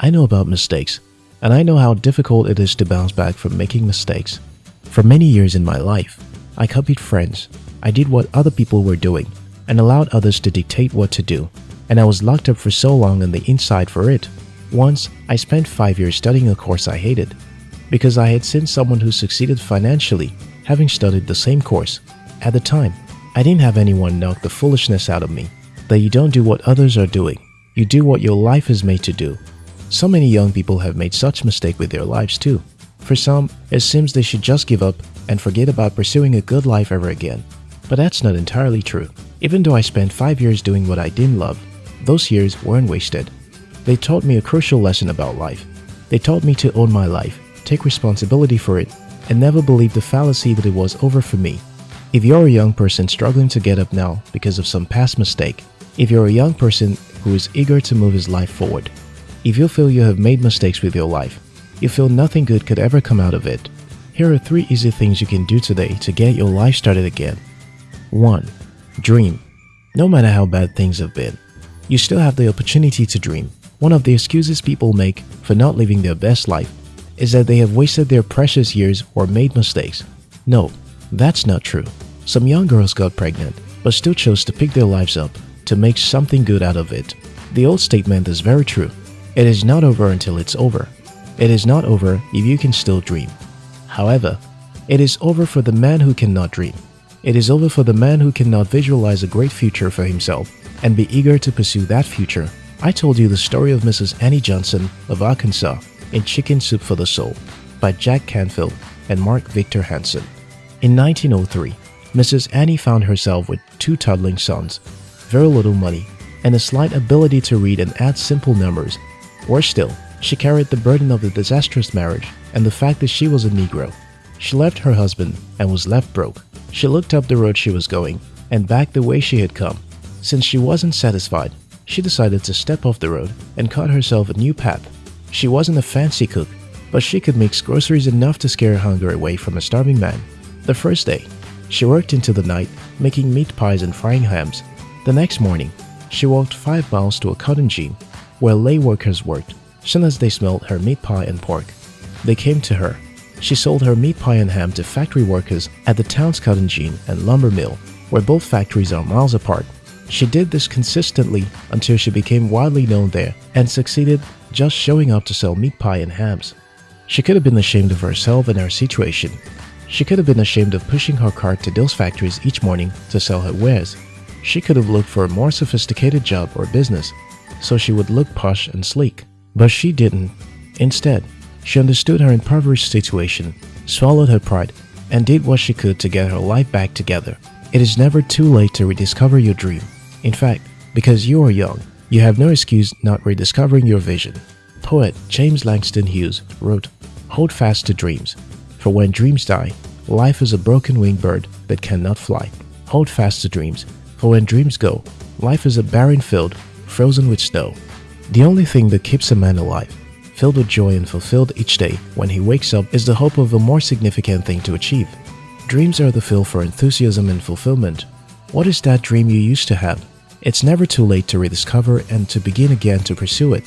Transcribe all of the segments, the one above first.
I know about mistakes, and I know how difficult it is to bounce back from making mistakes. For many years in my life, I copied friends, I did what other people were doing, and allowed others to dictate what to do, and I was locked up for so long on the inside for it. Once, I spent 5 years studying a course I hated, because I had seen someone who succeeded financially having studied the same course. At the time, I didn't have anyone knock the foolishness out of me, that you don't do what others are doing, you do what your life is made to do. So many young people have made such mistake with their lives too. For some, it seems they should just give up and forget about pursuing a good life ever again. But that's not entirely true. Even though I spent 5 years doing what I didn't love, those years weren't wasted. They taught me a crucial lesson about life. They taught me to own my life, take responsibility for it, and never believe the fallacy that it was over for me. If you're a young person struggling to get up now because of some past mistake, if you're a young person who is eager to move his life forward, if you feel you have made mistakes with your life, you feel nothing good could ever come out of it, here are three easy things you can do today to get your life started again. 1. Dream. No matter how bad things have been, you still have the opportunity to dream. One of the excuses people make for not living their best life is that they have wasted their precious years or made mistakes. No, that's not true. Some young girls got pregnant but still chose to pick their lives up to make something good out of it. The old statement is very true. It is not over until it's over. It is not over if you can still dream. However, it is over for the man who cannot dream. It is over for the man who cannot visualize a great future for himself and be eager to pursue that future. I told you the story of Mrs. Annie Johnson of Arkansas in Chicken Soup for the Soul by Jack Canfield and Mark Victor Hansen. In 1903, Mrs. Annie found herself with two toddling sons, very little money, and a slight ability to read and add simple numbers. Worse still, she carried the burden of the disastrous marriage and the fact that she was a Negro. She left her husband and was left broke. She looked up the road she was going and back the way she had come. Since she wasn't satisfied, she decided to step off the road and cut herself a new path. She wasn't a fancy cook, but she could mix groceries enough to scare hunger away from a starving man. The first day, she worked into the night, making meat pies and frying hams. The next morning, she walked five miles to a cotton gin, where lay workers worked. Soon as they smelled her meat pie and pork, they came to her. She sold her meat pie and ham to factory workers at the town's cotton gin and lumber mill, where both factories are miles apart. She did this consistently until she became widely known there and succeeded just showing up to sell meat pie and hams. She could have been ashamed of herself and her situation. She could have been ashamed of pushing her cart to those factories each morning to sell her wares. She could have looked for a more sophisticated job or business, so she would look posh and sleek. But she didn't. Instead, she understood her impoverished situation, swallowed her pride, and did what she could to get her life back together. It is never too late to rediscover your dream. In fact, because you are young, you have no excuse not rediscovering your vision. Poet James Langston Hughes wrote, Hold fast to dreams, for when dreams die, life is a broken winged bird that cannot fly. Hold fast to dreams, for when dreams go, life is a barren field frozen with snow. The only thing that keeps a man alive, filled with joy and fulfilled each day when he wakes up is the hope of a more significant thing to achieve. Dreams are the fuel for enthusiasm and fulfillment. What is that dream you used to have? It's never too late to rediscover and to begin again to pursue it.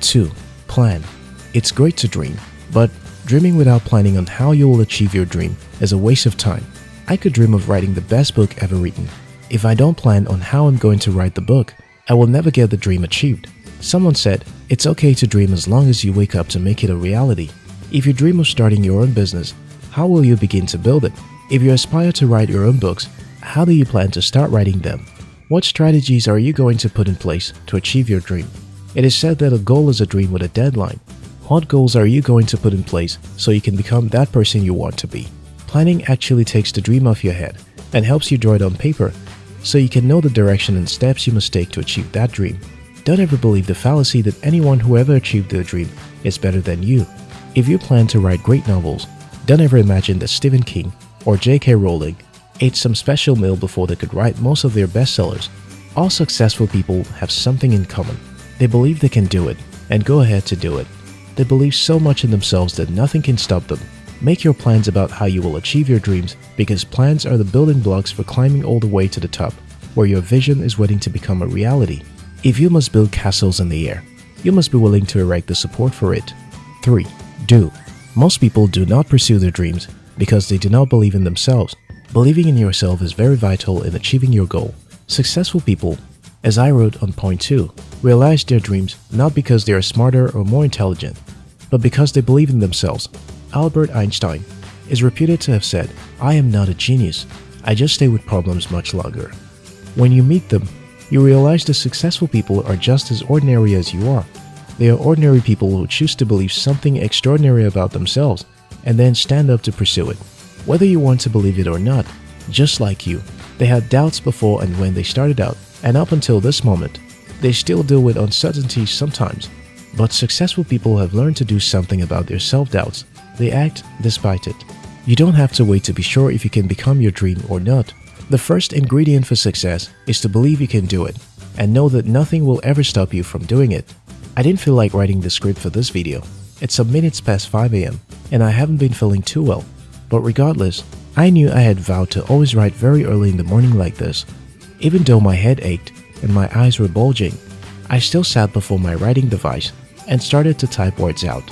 2. Plan. It's great to dream, but dreaming without planning on how you will achieve your dream is a waste of time. I could dream of writing the best book ever written. If I don't plan on how I'm going to write the book, I will never get the dream achieved. Someone said, it's okay to dream as long as you wake up to make it a reality. If you dream of starting your own business, how will you begin to build it? If you aspire to write your own books, how do you plan to start writing them? What strategies are you going to put in place to achieve your dream? It is said that a goal is a dream with a deadline. What goals are you going to put in place so you can become that person you want to be? Planning actually takes the dream off your head and helps you draw it on paper so you can know the direction and steps you must take to achieve that dream. Don't ever believe the fallacy that anyone who ever achieved their dream is better than you. If you plan to write great novels, don't ever imagine that Stephen King or J.K. Rowling ate some special meal before they could write most of their bestsellers. All successful people have something in common. They believe they can do it and go ahead to do it. They believe so much in themselves that nothing can stop them. Make your plans about how you will achieve your dreams because plans are the building blocks for climbing all the way to the top, where your vision is waiting to become a reality. If you must build castles in the air, you must be willing to erect the support for it. 3. Do. Most people do not pursue their dreams because they do not believe in themselves. Believing in yourself is very vital in achieving your goal. Successful people, as I wrote on point 2, realize their dreams not because they are smarter or more intelligent, but because they believe in themselves. Albert Einstein is reputed to have said, I am not a genius, I just stay with problems much longer. When you meet them, you realize the successful people are just as ordinary as you are. They are ordinary people who choose to believe something extraordinary about themselves and then stand up to pursue it. Whether you want to believe it or not, just like you, they had doubts before and when they started out, and up until this moment, they still deal with uncertainties sometimes. But successful people have learned to do something about their self-doubts. They act despite it. You don't have to wait to be sure if you can become your dream or not. The first ingredient for success is to believe you can do it and know that nothing will ever stop you from doing it. I didn't feel like writing the script for this video. It's some minutes past 5 am and I haven't been feeling too well. But regardless, I knew I had vowed to always write very early in the morning like this. Even though my head ached and my eyes were bulging, I still sat before my writing device and started to type words out.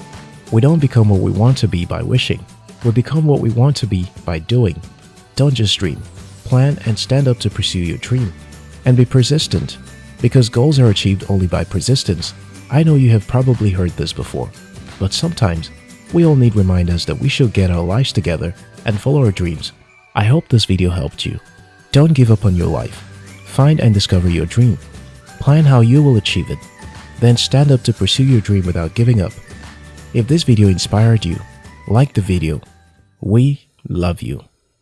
We don't become what we want to be by wishing. We become what we want to be by doing. Don't just dream. Plan and stand up to pursue your dream. And be persistent, because goals are achieved only by persistence I know you have probably heard this before, but sometimes we all need reminders that we should get our lives together and follow our dreams. I hope this video helped you. Don't give up on your life. Find and discover your dream. Plan how you will achieve it. Then stand up to pursue your dream without giving up. If this video inspired you, like the video. We love you.